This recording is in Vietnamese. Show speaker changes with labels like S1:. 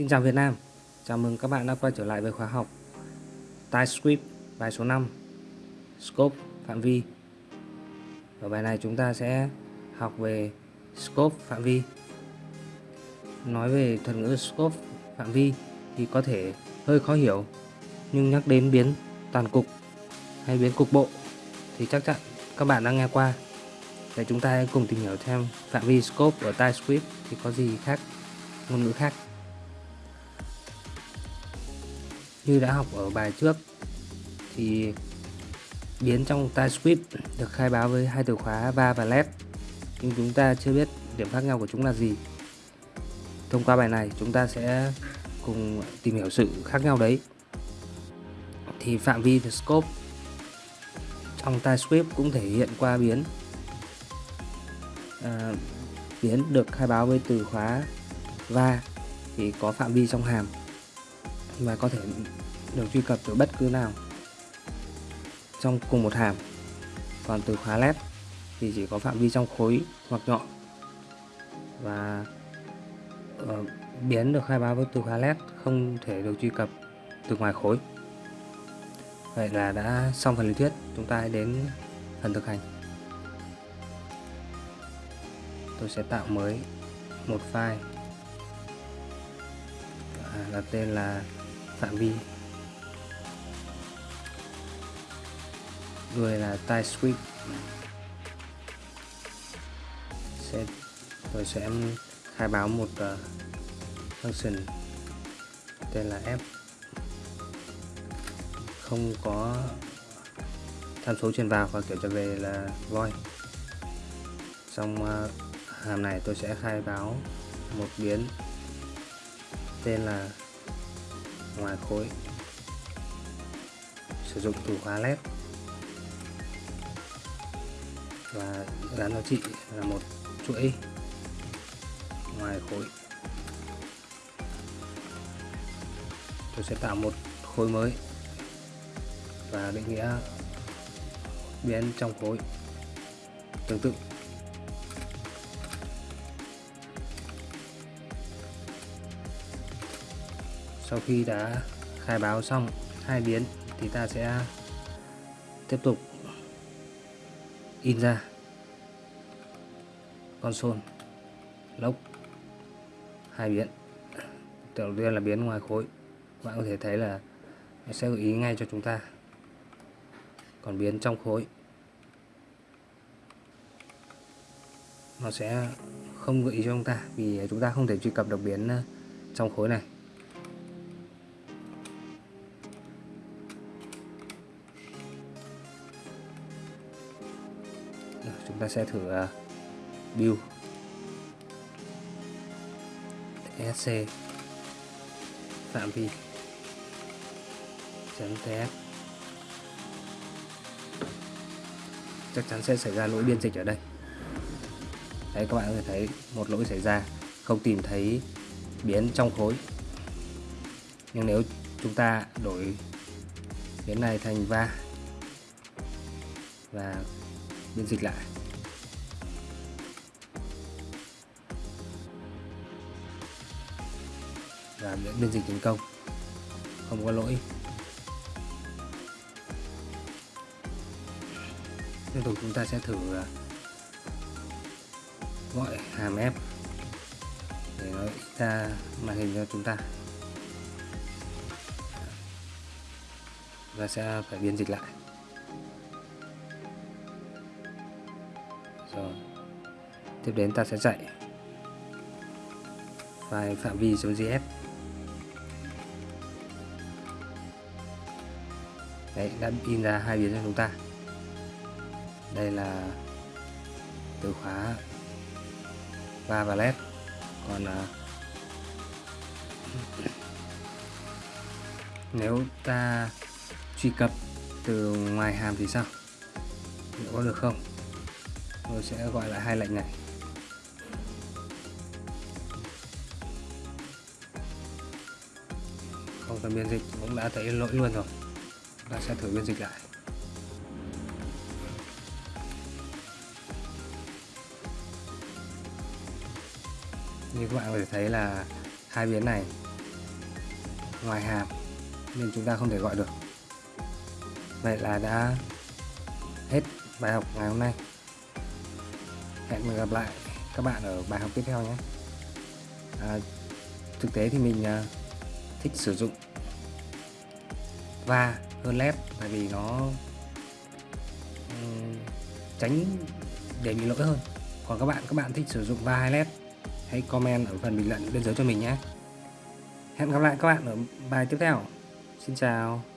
S1: Xin chào Việt Nam, chào mừng các bạn đã quay trở lại với khóa học TypeScript bài số 5 Scope phạm vi. Ở bài này chúng ta sẽ học về Scope phạm vi. Nói về thuật ngữ Scope phạm vi thì có thể hơi khó hiểu nhưng nhắc đến biến toàn cục hay biến cục bộ thì chắc chắn các bạn đã nghe qua. Để chúng ta cùng tìm hiểu thêm phạm vi scope ở TypeScript thì có gì khác ngôn ngữ khác. Như đã học ở bài trước thì biến trong TypeScript được khai báo với hai từ khóa va và let nhưng chúng ta chưa biết điểm khác nhau của chúng là gì. Thông qua bài này chúng ta sẽ cùng tìm hiểu sự khác nhau đấy. Thì phạm vi the scope trong TypeScript cũng thể hiện qua biến. À, biến được khai báo với từ khóa va thì có phạm vi trong hàm và có thể được truy cập từ bất cứ nào trong cùng một hàm. Còn từ khóa led thì chỉ có phạm vi trong khối hoặc nhọn. Và uh, biến được khai báo với từ khóa led không thể được truy cập từ ngoài khối. Vậy là đã xong phần lý thuyết. Chúng ta hãy đến phần thực hành. Tôi sẽ tạo mới một file. Đặt tên là phạm vi. Người là TypeScript sẽ tôi sẽ khai báo một uh, function tên là f không có tham số truyền vào và kiểu trở về là void. Trong uh, ờ, hàm này tôi sẽ khai báo một biến tên là ngoài khối. Sử dụng từ khóa led và gắn giá chị là một chuỗi ngoài khối. Tôi sẽ tạo một khối mới và định nghĩa biến trong khối tương tự. Sau khi đã khai báo xong hai biến thì ta sẽ tiếp tục in ra. Console lốc, hai biến. Đầu tiên là biến ngoài khối. Bạn có thể thấy là nó sẽ gợi ý ngay cho chúng ta. Còn biến trong khối nó sẽ không gợi ý cho chúng ta vì chúng ta không thể truy cập được biến ờ, trong khối này. Chúng ta sẽ thử à, build sc phạm vi chấm ts chắc chắn sẽ xảy ra lỗi biên dịch ở đây. Đấy, các bạn có thể thấy một lỗi xảy ra, không tìm thấy biến trong khối. Nhưng nếu chúng ta đổi biến này thành va và biên dịch lại và biên dịch thành công. Không có lỗi. Tiếp tục chúng ta sẽ thử à, gọi hàm ép để nó ra màn hình cho chúng ta. Và sẽ phải biên dịch lại. Rồi. Tiếp đến ta sẽ chạy file phạm vi.js đấy đã in ra hai biến cho chúng ta. Đây là từ khóa va và led. Còn à, nếu ta truy cập từ ngoài hàm thì sao? Liệu có được không? Tôi sẽ gọi lại hai lệnh này. Không cần biên dịch cũng đã thấy lỗi luôn rồi ta sẽ thử biên dịch lại. Như các bạn có thể thấy là hai biến này ngoài hàm nên chúng ta không thể gọi được. Vậy là đã hết bài học ngày hôm nay. Hẹn gặp lại các bạn ở bài học tiếp theo nhé. À, thực tế thì mình à, thích sử dụng và hơn led tại vì nó um, tránh để bị lỗi hơn. Còn các bạn các bạn thích sử dụng va hay led hãy comment ở phần bình luận bên dưới cho mình nhé. Hẹn gặp lại các bạn ở bài tiếp theo. Xin chào.